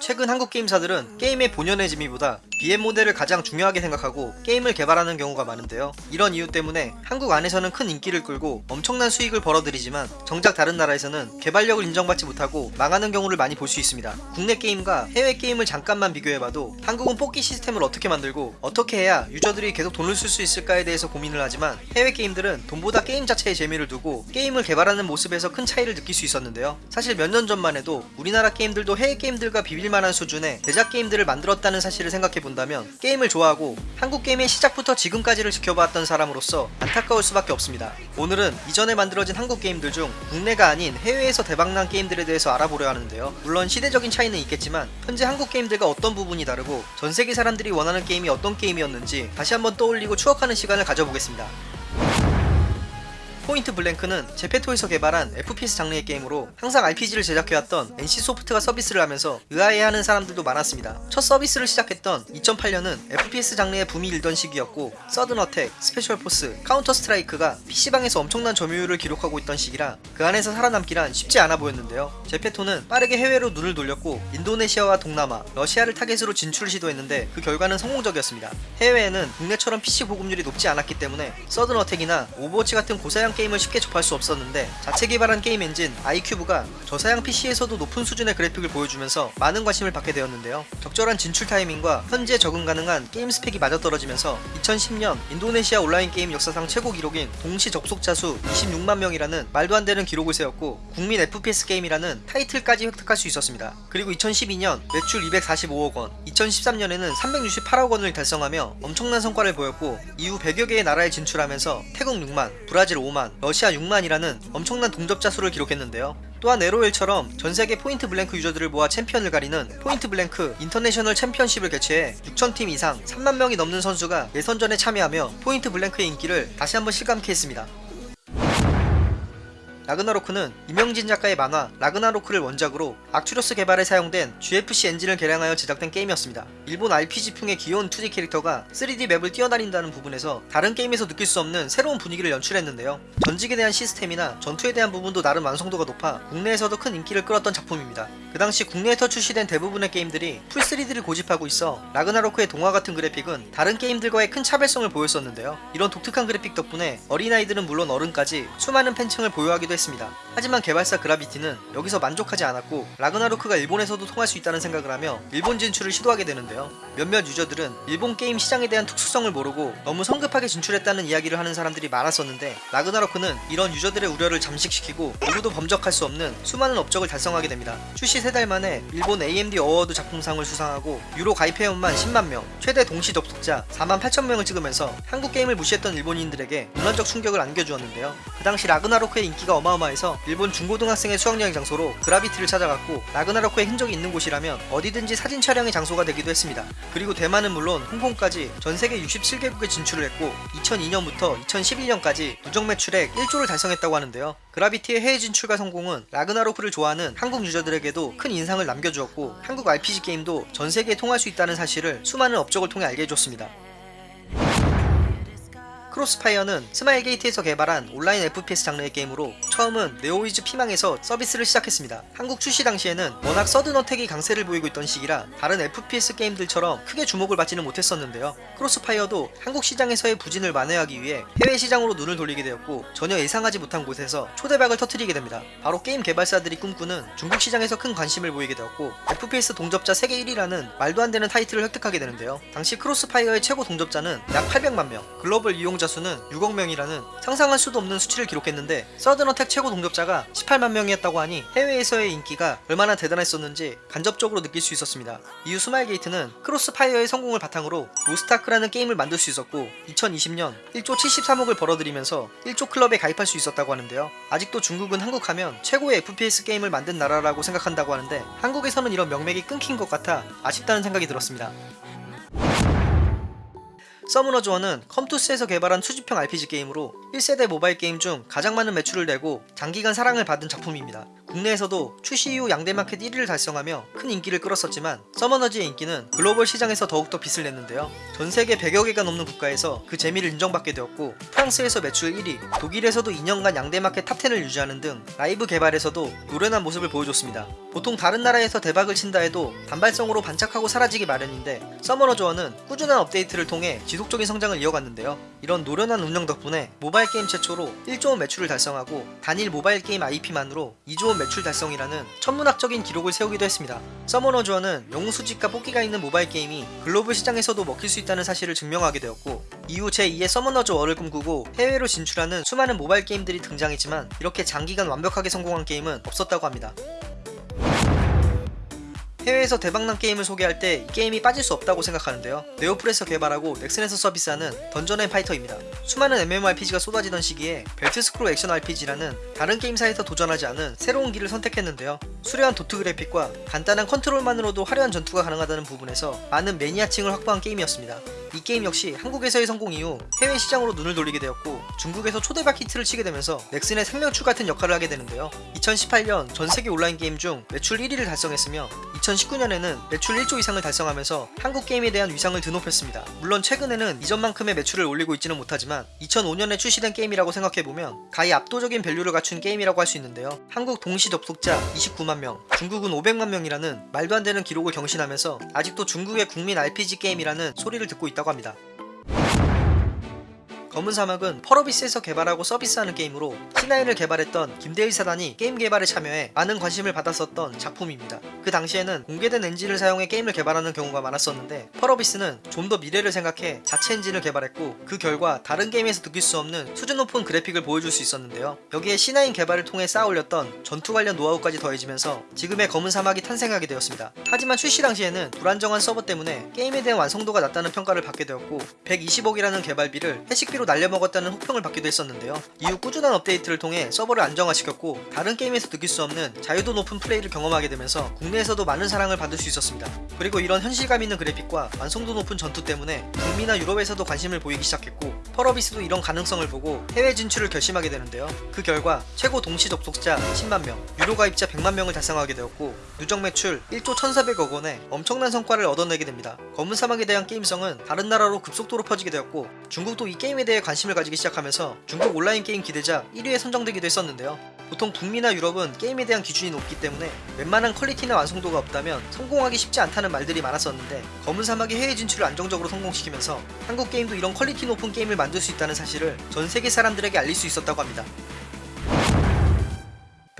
최근 한국 게임사들은 게임의 본연의 재미보다 BM 모델을 가장 중요하게 생각하고 게임을 개발하는 경우가 많은데요. 이런 이유 때문에 한국 안에서는 큰 인기를 끌고 엄청난 수익을 벌어들이지만 정작 다른 나라에서는 개발력을 인정받지 못하고 망하는 경우를 많이 볼 수 있습니다. 국내 게임과 해외 게임을 잠깐만 비교해봐도 한국은 뽑기 시스템을 어떻게 만들고 어떻게 해야 유저들이 계속 돈을 쓸 수 있을까에 대해서 고민을 하지만 해외 게임들은 돈보다 게임 자체에 재미를 두고 게임을 개발하는 모습에서 큰 차이를 느낄 수 있었는데요. 사실 몇 년 전만 해도 우리나라 게임들도 해외 게임들과 비빌만한 수준의 대작 게임들을 만들었다는 사실을 생각해 본다면 게임을 좋아하고 한국 게임의 시작부터 지금까지를 지켜봤던 사람으로서 안타까울 수밖에 없습니다. 오늘은 이전에 만들어진 한국 게임들 중 국내가 아닌 해외에서 대박난 게임들에 대해서 알아보려 하는데요. 물론 시대적인 차이는 있겠지만 현재 한국 게임들과 어떤 부분이 다르고 전 세계 사람들이 원하는 게임이 어떤 게임이었는지 다시 한번 떠올리고 추억하는 시간을 가져보겠습니다. 포인트 블랭크는 제페토에서 개발한 FPS 장르의 게임으로 항상 RPG를 제작해왔던 NC소프트가 서비스를 하면서 의아해하는 사람들도 많았습니다. 첫 서비스를 시작했던 2008년은 FPS 장르의 붐이 일던 시기였고 서든어택, 스페셜포스, 카운터 스트라이크가 PC방에서 엄청난 점유율을 기록하고 있던 시기라 그 안에서 살아남기란 쉽지 않아 보였는데요. 제페토는 빠르게 해외로 눈을 돌렸고 인도네시아와 동남아, 러시아를 타겟으로 진출을 시도했는데 그 결과는 성공적이었습니다. 해외에는 국내처럼 PC 보급률이 높지 않았기 때문에 서든어택이나 오버워치 같은 고사양 게임을 쉽게 접할 수 없었는데 자체 개발한 게임 엔진 아이큐브가 저사양 PC에서도 높은 수준의 그래픽을 보여주면서 많은 관심을 받게 되었는데요. 적절한 진출 타이밍과 현재 적응 가능한 게임 스펙이 맞아떨어지면서 2010년 인도네시아 온라인 게임 역사상 최고 기록인 동시 접속자 수 26만 명이라는 말도 안 되는 기록을 세웠고 국민 FPS 게임이라는 타이틀까지 획득할 수 있었습니다. 그리고 2012년 매출 245억 원, 2013년에는 368억 원을 달성하며 엄청난 성과를 보였고 이후 100여 개의 나라에 진출하면서 태국 6만, 브라질 5만, 러시아 6만이라는 엄청난 동접자 수를 기록했는데요. 또한 LOL처럼 전세계 포인트 블랭크 유저들을 모아 챔피언을 가리는 포인트 블랭크 인터내셔널 챔피언십을 개최해 6천팀 이상 3만 명이 넘는 선수가 예선전에 참여하며 포인트 블랭크의 인기를 다시 한번 실감케 했습니다. 라그나로크는 이명진 작가의 만화 라그나로크를 원작으로 악튜러스 개발에 사용된 GFC 엔진을 개량하여 제작된 게임이었습니다. 일본 RPG풍의 귀여운 2D 캐릭터가 3D 맵을 뛰어다닌다는 부분에서 다른 게임에서 느낄 수 없는 새로운 분위기를 연출했는데요. 전직에 대한 시스템이나 전투에 대한 부분도 나름 완성도가 높아 국내에서도 큰 인기를 끌었던 작품입니다. 그 당시 국내에서 출시된 대부분의 게임들이 풀 3D를 고집하고 있어 라그나로크의 동화 같은 그래픽은 다른 게임들과의 큰 차별성을 보였었는데요. 이런 독특한 그래픽 덕분에 어린아이들은 물론 어른까지 수많은 팬층을 보유하기도 했습니다. 하지만 개발사 그라비티는 여기서 만족하지 않았고 라그나로크가 일본에서도 통할 수 있다는 생각을 하며 일본 진출을 시도하게 되는데요. 몇몇 유저들은 일본 게임 시장에 대한 특수성을 모르고 너무 성급하게 진출했다는 이야기를 하는 사람들이 많았었는데 라그나로크는 이런 유저들의 우려를 잠식시키고 누구도 범접할 수 없는 수많은 업적을 달성하게 됩니다. 출시 3달 만에 일본 AMD 어워드 작품상을 수상하고 유료 가입 회원만 10만 명, 최대 동시 접속자 4만 8천 명을 찍으면서 한국 게임을 무시했던 일본인들에게 문화적 충격을 안겨주었는데요. 그 당시 라그나로크의 인기가 어마어마해서 일본 중고등학생의 수학여행 장소로 그라비티를 찾아갔고 라그나로크의 흔적이 있는 곳이라면 어디든지 사진 촬영의 장소가 되기도 했습니다. 그리고 대만은 물론 홍콩까지 전 세계 67개국에 진출을 했고 2002년부터 2011년까지 누적 매출액 1조를 달성했다고 하는데요. 그라비티의 해외 진출과 성공은 라그나로크를 좋아하는 한국 유저들에게도 큰 인상을 남겨주었고 한국 RPG 게임도 전 세계에 통할 수 있다는 사실을 수많은 업적을 통해 알게 해줬습니다. 크로스파이어는 스마일게이트에서 개발한 온라인 FPS 장르의 게임으로 처음은 네오위즈 피망에서 서비스를 시작했습니다. 한국 출시 당시에는 워낙 서든어택이 강세를 보이고 있던 시기라 다른 FPS 게임들처럼 크게 주목을 받지는 못했었는데요. 크로스파이어도 한국 시장에서의 부진을 만회하기 위해 해외 시장으로 눈을 돌리게 되었고 전혀 예상하지 못한 곳에서 초대박을 터뜨리게 됩니다. 바로 게임 개발사들이 꿈꾸는 중국 시장에서 큰 관심을 보이게 되었고 FPS 동접자 세계 1위라는 말도 안 되는 타이틀을 획득하게 되는데요. 당시 크로스파이어의 최고 동접자는 약 800만 명, 글로벌 이용자 수는 6억 명이라는 상상할 수도 없는 수치를 기록했는데 서든어택 최고 동접자가 18만 명이었다고 하니 해외에서의 인기가 얼마나 대단했었는지 간접적으로 느낄 수 있었습니다. 이후 스마일게이트는 크로스파이어의 성공을 바탕으로 로스트아크라는 게임을 만들 수 있었고 2020년 1조 73억을 벌어들이면서 1조 클럽에 가입할 수 있었다고 하는데요. 아직도 중국은 한국하면 최고의 FPS 게임을 만든 나라라고 생각한다고 하는데 한국에서는 이런 명맥이 끊긴 것 같아 아쉽다는 생각이 들었습니다. 서머너즈 워는 컴투스에서 개발한 수집형 RPG 게임으로 1세대 모바일 게임 중 가장 많은 매출을 내고 장기간 사랑을 받은 작품입니다. 국내에서도 출시 이후 양대마켓 1위를 달성하며 큰 인기를 끌었었지만 서머너즈의 인기는 글로벌 시장에서 더욱더 빛을 냈는데요. 전 세계 100여 개가 넘는 국가에서 그 재미를 인정받게 되었고 프랑스에서 매출 1위, 독일에서도 2년간 양대마켓 탑10을 유지하는 등 라이브 개발에서도 노련한 모습을 보여줬습니다. 보통 다른 나라에서 대박을 친다 해도 단발성으로 반짝하고 사라지기 마련인데 서머너즈 워는 꾸준한 업데이트를 통해 지속적인 성장을 이어갔는데요. 이런 노련한 운영 덕분에 모바일 게임 최초로 1조 원 매출을 달성하고 단일 모바일 게임 IP만으로 2조 원 매출 달성이라는 천문학적인 기록을 세우기도 했습니다. 서머너즈 워는 영웅 수집과 뽑기가 있는 모바일 게임이 글로벌 시장에서도 먹힐 수 있다는 사실을 증명하게 되었고 이후 제2의 서머너즈 워를 꿈꾸고 해외로 진출하는 수많은 모바일 게임들이 등장했지만 이렇게 장기간 완벽하게 성공한 게임은 없었다고 합니다. 해외에서 대박난 게임을 소개할 때 이 게임이 빠질 수 없다고 생각하는데요. 네오플에서 개발하고 넥슨에서 서비스하는 던전 앤 파이터입니다. 수많은 MMORPG가 쏟아지던 시기에 벨트 스크롤 액션 RPG라는 다른 게임사에서 도전하지 않은 새로운 길을 선택했는데요. 수려한 도트 그래픽과 간단한 컨트롤만으로도 화려한 전투가 가능하다는 부분에서 많은 매니아층을 확보한 게임이었습니다. 이 게임 역시 한국에서의 성공 이후 해외 시장으로 눈을 돌리게 되었고 중국에서 초대박 히트를 치게 되면서 넥슨의 생명줄 같은 역할을 하게 되는데요. 2018년 전 세계 온라인 게임 중 매출 1위를 달성했으며 2019년에는 매출 1조 이상을 달성하면서 한국 게임에 대한 위상을 드높였습니다. 물론 최근에는 이전만큼의 매출을 올리고 있지는 못하지만 2005년에 출시된 게임이라고 생각해보면 가히 압도적인 value를 갖춘 게임이라고 할 수 있는데요. 한국 동시 접속자 29만 명, 중국은 500만 명이라는 말도 안 되는 기록을 경신하면서 아직도 중국의 국민 RPG 게임이라는 소리를 듣고 있다고 합니다. 검은 사막은 펄어비스에서 개발하고 서비스하는 게임으로 C9을 개발했던 김대일 사단이 게임 개발에 참여해 많은 관심을 받았었던 작품입니다. 그 당시에는 공개된 엔진을 사용해 게임을 개발하는 경우가 많았었는데 펄어비스는 좀 더 미래를 생각해 자체 엔진을 개발했고 그 결과 다른 게임에서 느낄 수 없는 수준 높은 그래픽을 보여줄 수 있었는데요. 여기에 C9 개발을 통해 쌓아올렸던 전투 관련 노하우까지 더해지면서 지금의 검은 사막이 탄생하게 되었습니다. 하지만 출시 당시에는 불안정한 서버 때문에 게임에 대한 완성도가 낮다는 평가를 받게 되었고 120억이라는 개발비를 회식비로 날려먹었다는 혹평을 받기도 했었는데요. 이후 꾸준한 업데이트를 통해 서버를 안정화시켰고 다른 게임에서 느낄 수 없는 자유도 높은 플레이를 경험하게 되면서 국내에서도 많은 사랑을 받을 수 있었습니다. 그리고 이런 현실감 있는 그래픽과 완성도 높은 전투 때문에 북미나 유럽에서도 관심을 보이기 시작했고 펄어비스도 이런 가능성을 보고 해외 진출을 결심하게 되는데요. 그 결과 최고 동시 접속자 10만 명, 유료 가입자 100만 명을 달성하게 되었고 누적 매출 1조 1,400억 원의 엄청난 성과를 얻어내게 됩니다. 검은 사막에 대한 게임성은 다른 나라로 급속도로 퍼지게 되었고 중국도 이 게임에 대해 관심을 가지기 시작하면서 중국 온라인 게임 기대작 1위에 선정되기도 했었는데요. 보통 북미나 유럽은 게임에 대한 기준이 높기 때문에 웬만한 퀄리티나 완성도가 없다면 성공하기 쉽지 않다는 말들이 많았었는데 검은 사막이 해외 진출을 안정적으로 성공시키면서 한국 게임도 이런 퀄리티 높은 게임을 만들 수 있다는 사실을 전 세계 사람들에게 알릴 수 있었다고 합니다.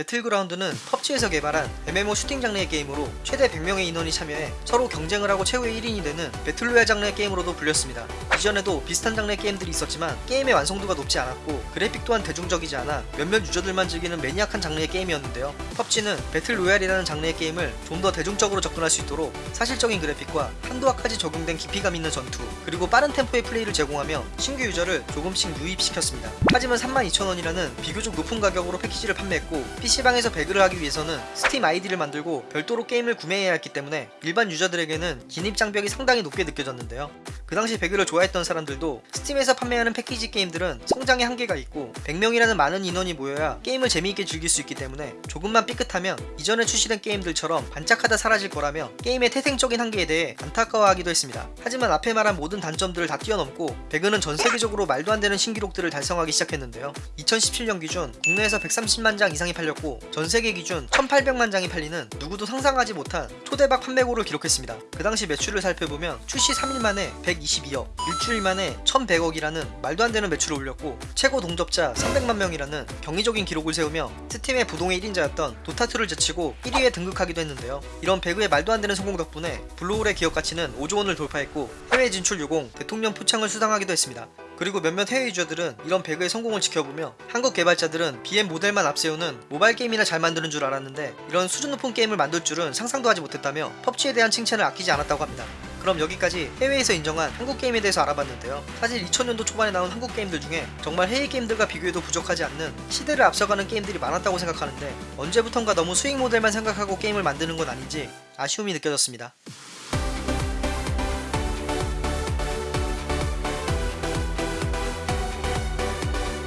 배틀그라운드는 펍지에서 개발한 MMO 슈팅 장르의 게임으로 최대 100명의 인원이 참여해 서로 경쟁을 하고 최후의 1인이 되는 배틀로얄 장르의 게임으로도 불렸습니다. 이전에도 비슷한 장르의 게임들이 있었지만 게임의 완성도가 높지 않았고 그래픽 또한 대중적이지 않아 몇몇 유저들만 즐기는 매니악한 장르의 게임이었는데요. 펍지는 배틀로얄이라는 장르의 게임을 좀 더 대중적으로 접근할 수 있도록 사실적인 그래픽과 한도화까지 적용된 깊이감 있는 전투 그리고 빠른 템포의 플레이를 제공하며 신규 유저를 조금씩 유입시켰습니다. 하지만 32,000원이라는 비교적 높은 가격으로 패키지를 판매했고 PC방에서 배그를 하기 위해서는 스팀 아이디를 만들고 별도로 게임을 구매해야 했기 때문에 일반 유저들에게는 진입 장벽이 상당히 높게 느껴졌는데요. 그 당시 배그를 좋아했던 사람들도 스팀에서 판매하는 패키지 게임들은 성장의 한계가 있고 100명이라는 많은 인원이 모여야 게임을 재미있게 즐길 수 있기 때문에 조금만 삐끗하면 이전에 출시된 게임들처럼 반짝하다 사라질 거라며 게임의 태생적인 한계에 대해 안타까워하기도 했습니다. 하지만 앞에 말한 모든 단점들을 다 뛰어넘고 배그는 전 세계적으로 말도 안 되는 신기록들을 달성하기 시작했는데요. 2017년 기준 국내에서 130만 장 이상이 팔렸고 전 세계 기준 1800만 장이 팔리는 누구도 상상하지 못한 초대박 판매고를 기록했습니다. 그 당시 매출을 살펴보면 출시 3일 만에 122억, 일주일 만에 1100억이라는 말도 안 되는 매출을 올렸고 최고 동접자 300만 명이라는 경이적인 기록을 세우며 스팀의 부동의 1인자였던 도타2를 제치고 1위에 등극하기도 했는데요. 이런 배그의 말도 안 되는 성공 덕분에 블루홀의 기업 가치는 5조 원을 돌파했고 해외 진출 유공, 대통령 표창을 수상하기도 했습니다. 그리고 몇몇 해외 유저들은 이런 배그의 성공을 지켜보며 한국 개발자들은 BM 모델만 앞세우는 모바일 게임이나 잘 만드는 줄 알았는데 이런 수준 높은 게임을 만들 줄은 상상도 하지 못했다며 펍지에 대한 칭찬을 아끼지 않았다고 합니다. 그럼 여기까지 해외에서 인정한 한국 게임에 대해서 알아봤는데요. 사실 2000년도 초반에 나온 한국 게임들 중에 정말 해외 게임들과 비교해도 부족하지 않는 시대를 앞서가는 게임들이 많았다고 생각하는데 언제부턴가 너무 수익 모델만 생각하고 게임을 만드는 건 아닌지 아쉬움이 느껴졌습니다.